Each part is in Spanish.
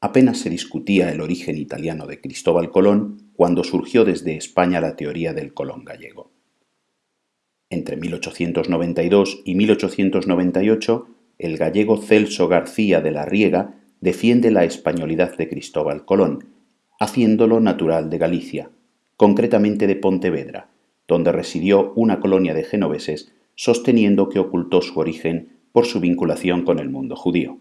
Apenas se discutía el origen italiano de Cristóbal Colón cuando surgió desde España la teoría del Colón gallego. Entre 1892 y 1898, el gallego Celso García de la Riega defiende la españolidad de Cristóbal Colón, haciéndolo natural de Galicia, concretamente de Pontevedra, donde residió una colonia de genoveses sosteniendo que ocultó su origen por su vinculación con el mundo judío.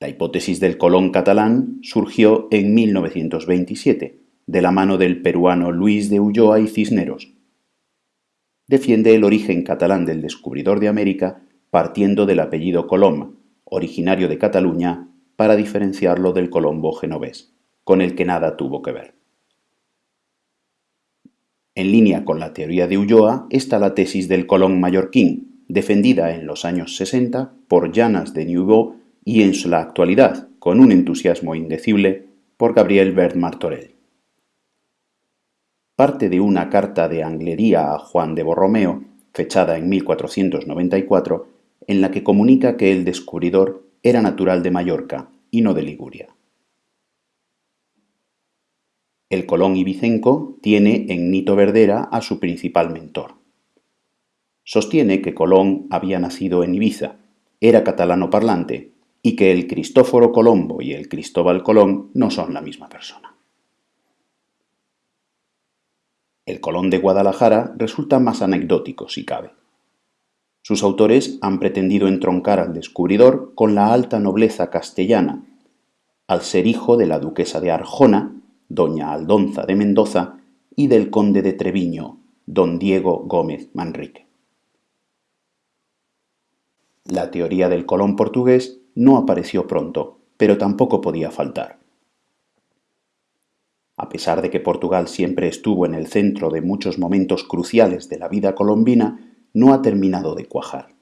La hipótesis del Colón catalán surgió en 1927, de la mano del peruano Luis de Ulloa y Cisneros. Defiende el origen catalán del descubridor de América partiendo del apellido Colom, originario de Cataluña, para diferenciarlo del Colombo genovés, con el que nada tuvo que ver. En línea con la teoría de Ulloa está la tesis del Colón mallorquín, defendida en los años 60 por Llanas de Nouveau y en la actualidad, con un entusiasmo indecible, por Gabriel Bert Martorell. Parte de una carta de Anglería a Juan de Borromeo, fechada en 1494, en la que comunica que el descubridor era natural de Mallorca y no de Liguria. El Colón ibicenco tiene en Nito Verdera a su principal mentor. Sostiene que Colón había nacido en Ibiza, era catalano parlante y que el Cristóforo Colombo y el Cristóbal Colón no son la misma persona. El Colón de Guadalajara resulta más anecdótico si cabe. Sus autores han pretendido entroncar al descubridor con la alta nobleza castellana, al ser hijo de la duquesa de Arjona, doña Aldonza de Mendoza, y del conde de Treviño, don Diego Gómez Manrique. La teoría del Colón portugués no apareció pronto, pero tampoco podía faltar. A pesar de que Portugal siempre estuvo en el centro de muchos momentos cruciales de la vida colombina, no ha terminado de cuajar.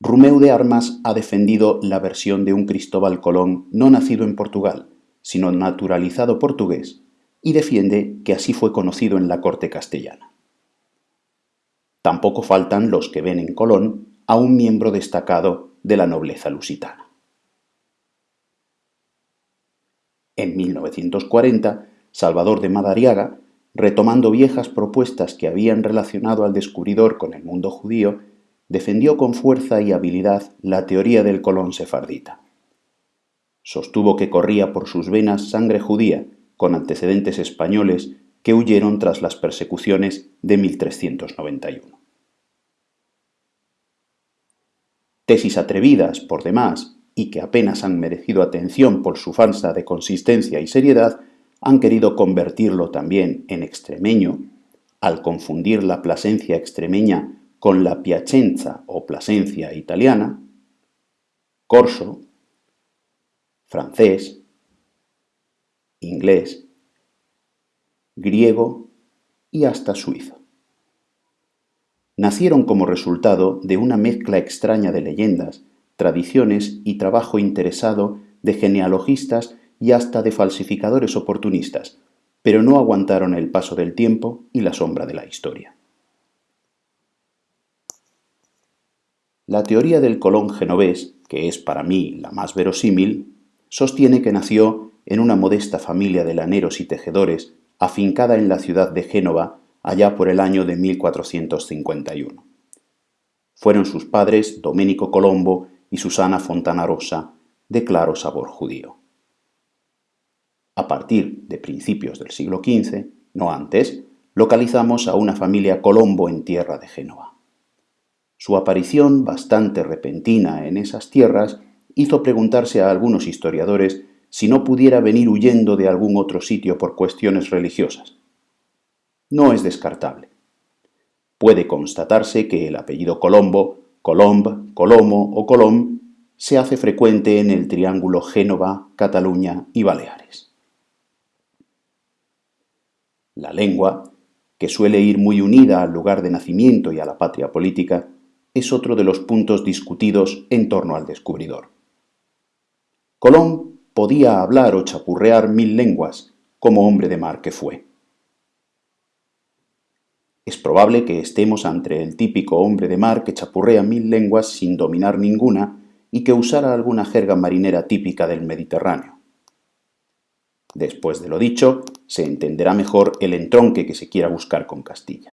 Rumeu de Armas ha defendido la versión de un Cristóbal Colón no nacido en Portugal, sino naturalizado portugués, y defiende que así fue conocido en la corte castellana. Tampoco faltan los que ven en Colón a un miembro destacado de la nobleza lusitana. En 1940, Salvador de Madariaga, retomando viejas propuestas que habían relacionado al descubridor con el mundo judío, defendió con fuerza y habilidad la teoría del colón sefardita. Sostuvo que corría por sus venas sangre judía, con antecedentes españoles que huyeron tras las persecuciones de 1391. tesis atrevidas por demás y que apenas han merecido atención por su falsa de consistencia y seriedad, han querido convertirlo también en extremeño, al confundir la Plasencia extremeña con la Piacenza o Plasencia italiana, corso, francés, inglés, griego y hasta suizo nacieron como resultado de una mezcla extraña de leyendas, tradiciones y trabajo interesado de genealogistas y hasta de falsificadores oportunistas, pero no aguantaron el paso del tiempo y la sombra de la historia. La teoría del Colón genovés, que es para mí la más verosímil, sostiene que nació en una modesta familia de laneros y tejedores afincada en la ciudad de Génova allá por el año de 1451. Fueron sus padres Domenico Colombo y Susana Fontana Rosa, de claro sabor judío. A partir de principios del siglo XV, no antes, localizamos a una familia Colombo en tierra de Génova. Su aparición, bastante repentina en esas tierras, hizo preguntarse a algunos historiadores si no pudiera venir huyendo de algún otro sitio por cuestiones religiosas no es descartable. Puede constatarse que el apellido Colombo, Colomb, Colomo o Colom se hace frecuente en el triángulo Génova, Cataluña y Baleares. La lengua, que suele ir muy unida al lugar de nacimiento y a la patria política, es otro de los puntos discutidos en torno al descubridor. Colón podía hablar o chapurrear mil lenguas, como hombre de mar que fue. Es probable que estemos ante el típico hombre de mar que chapurrea mil lenguas sin dominar ninguna y que usara alguna jerga marinera típica del Mediterráneo. Después de lo dicho, se entenderá mejor el entronque que se quiera buscar con Castilla.